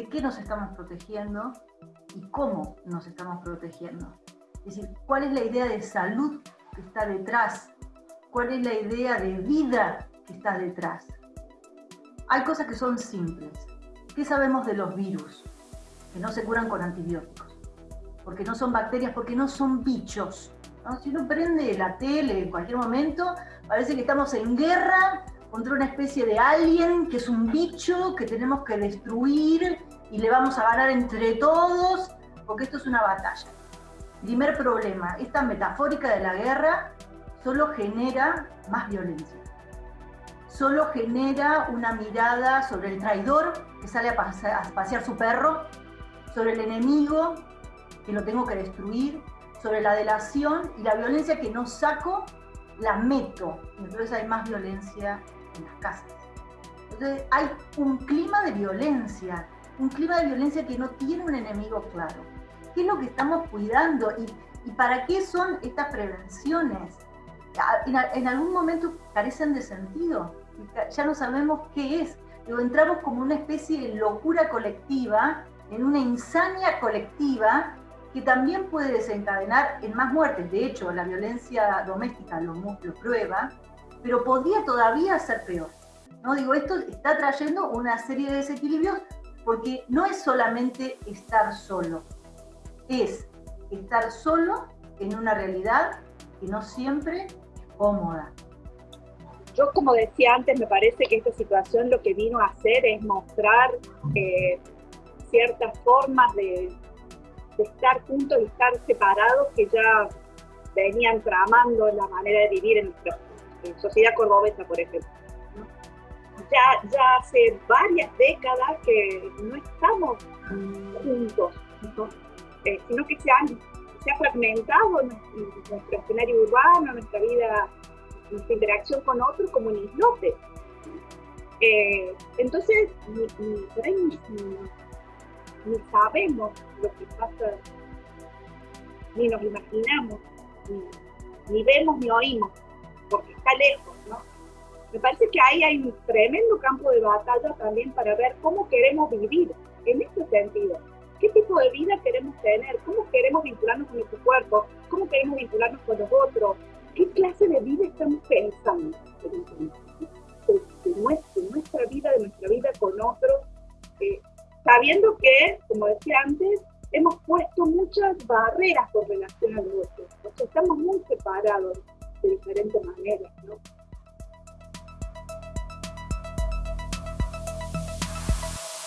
de qué nos estamos protegiendo y cómo nos estamos protegiendo. Es decir, cuál es la idea de salud que está detrás, cuál es la idea de vida que está detrás. Hay cosas que son simples. ¿Qué sabemos de los virus? Que no se curan con antibióticos, porque no son bacterias, porque no son bichos. Si uno prende la tele en cualquier momento, parece que estamos en guerra contra una especie de alien que es un bicho que tenemos que destruir y le vamos a ganar entre todos, porque esto es una batalla. Primer problema, esta metafórica de la guerra solo genera más violencia. Solo genera una mirada sobre el traidor que sale a pasear, su perro, sobre el enemigo que lo tengo que destruir, sobre la delación y la violencia que no saco, la meto. Entonces hay más violencia en las casas. Entonces hay un clima de violencia, un clima de violencia que no tiene un enemigo claro. ¿Qué es lo que estamos cuidando? ¿Y, para qué son estas prevenciones? En, algún momento carecen de sentido. Ya no sabemos qué es. Luego entramos como una especie de locura colectiva, en una insania colectiva que también puede desencadenar en más muertes. De hecho, la violencia doméstica lo, lo prueba, pero podría todavía ser peor. ¿no? Digo, esto está trayendo una serie de desequilibrios porque no es solamente estar solo, es estar solo en una realidad que no siempre es cómoda. Yo, como decía antes, me parece que esta situación lo que vino a hacer es mostrar eh, ciertas formas de, estar juntos y estar separados que ya venían tramando la manera de vivir en nuestra sociedad cordobesa, por ejemplo ya, hace varias décadas que no estamos juntos, eh, sino que se, han, se ha fragmentado nuestro escenario urbano, nuestra vida, nuestra interacción con otros como en islotes. Eh, entonces, ni, ni, sabemos lo que pasa, ni nos imaginamos, ni vemos ni oímos, porque está lejos, ¿no? Me parece que ahí hay un tremendo campo de batalla también para ver cómo queremos vivir en este sentido. ¿Qué tipo de vida queremos tener? ¿Cómo queremos vincularnos con nuestro cuerpo? ¿Cómo queremos vincularnos con los otros? ¿Qué clase de vida estamos pensando? De, nuestra, vida, de nuestra vida con otros, eh, sabiendo que, como decía antes, hemos puesto muchas barreras con relación al otro. O sea, estamos muy separados de diferentes maneras, ¿no?